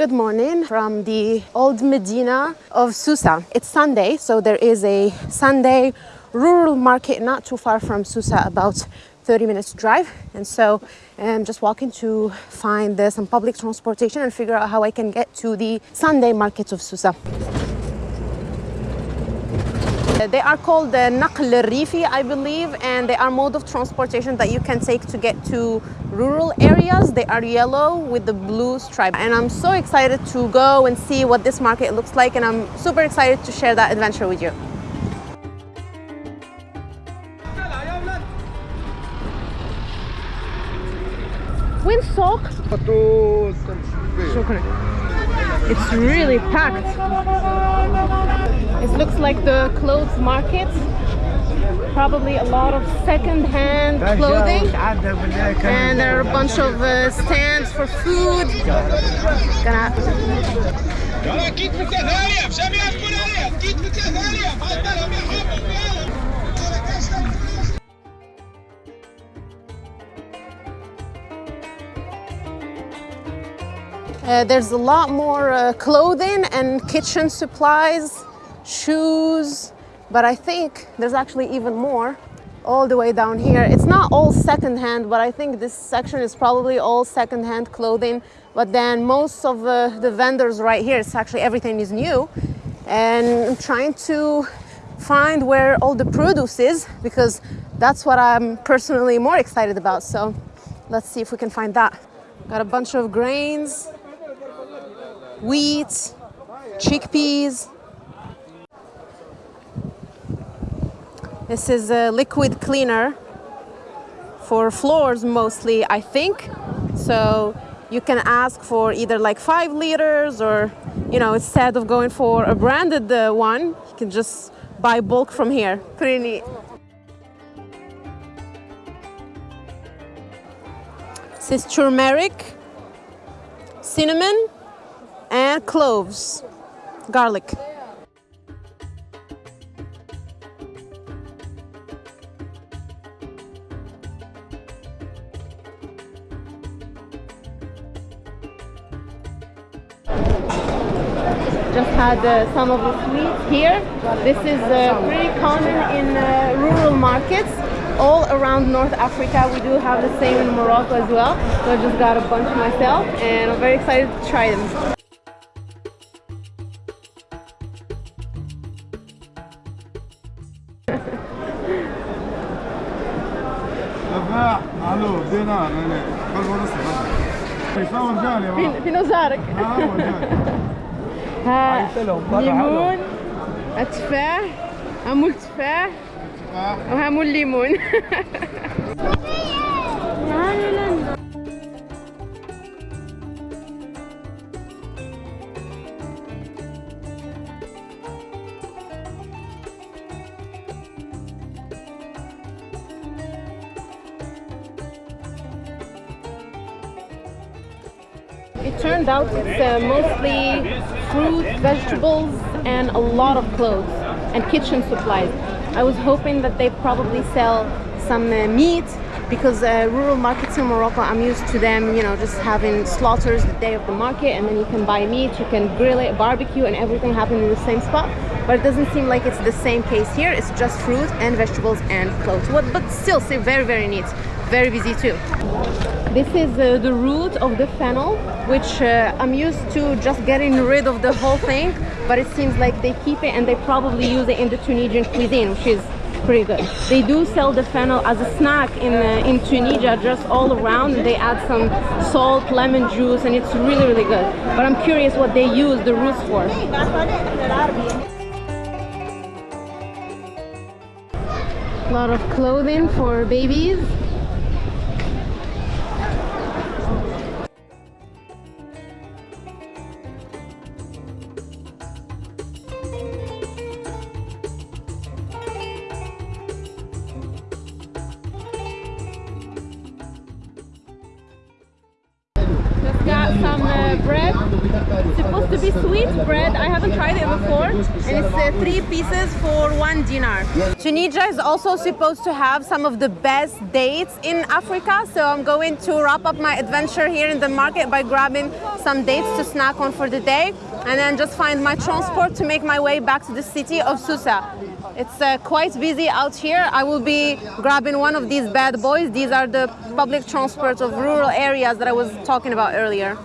Good morning from the old Medina of Susa. It's Sunday, so there is a Sunday rural market not too far from Susa, about 30 minutes drive. And so I'm just walking to find some public transportation and figure out how I can get to the Sunday market of Susa. Uh, they are called the Naql Rifi, I believe, and they are mode of transportation that you can take to get to rural areas. They are yellow with the blue stripe. And I'm so excited to go and see what this market looks like, and I'm super excited to share that adventure with you. وين السوق؟ شكرا. It's really packed. it looks like the clothes market. Probably a lot of second-hand clothing. And there are a bunch of uh, stands for food. Uh, there's a lot more uh, clothing and kitchen supplies shoes, but I think there's actually even more all the way down here. It's not all secondhand, but I think this section is probably all secondhand clothing. But then most of uh, the vendors right here, it's actually everything is new. And I'm trying to find where all the produce is because that's what I'm personally more excited about. So let's see if we can find that. Got a bunch of grains, wheat, chickpeas. This is a liquid cleaner for floors mostly, I think. So you can ask for either like five liters or, you know, instead of going for a branded uh, one, you can just buy bulk from here. Pretty neat. This is turmeric, cinnamon, and cloves, garlic. Just had uh, some of the sweets here. This is uh, pretty common in uh, rural markets all around North Africa. We do have the same in Morocco as well. So I just got a bunch myself and I'm very excited to try them. دفاع الو دينار انا قلب ونص يصور جاني في, في نظارك ها ليمون تفاح همو التفاح وهمو الليمون It turned out it's uh, mostly fruit, vegetables, and a lot of clothes and kitchen supplies. I was hoping that they probably sell some uh, meat because uh, rural markets in Morocco, I'm used to them, you know, just having slaughters the day of the market and then you can buy meat, you can grill it, barbecue and everything happen in the same spot. But it doesn't seem like it's the same case here. It's just fruit and vegetables and clothes. What, but still, still very, very neat. Very busy too. This is uh, the root of the fennel, which uh, I'm used to just getting rid of the whole thing, but it seems like they keep it and they probably use it in the Tunisian cuisine, which is pretty good. They do sell the fennel as a snack in, uh, in Tunisia, just all around, they add some salt, lemon juice, and it's really, really good. But I'm curious what they use the roots for. A lot of clothing for babies. Some uh, bread. It's supposed to be sweet, bread. I haven't tried it before, and it's uh, three pieces for one dinar. Tunisia is also supposed to have some of the best dates in Africa, so I'm going to wrap up my adventure here in the market by grabbing some dates to snack on for the day, and then just find my transport to make my way back to the city of Susa. It's uh, quite busy out here. I will be grabbing one of these bad boys. These are the public transport of rural areas that I was talking about earlier.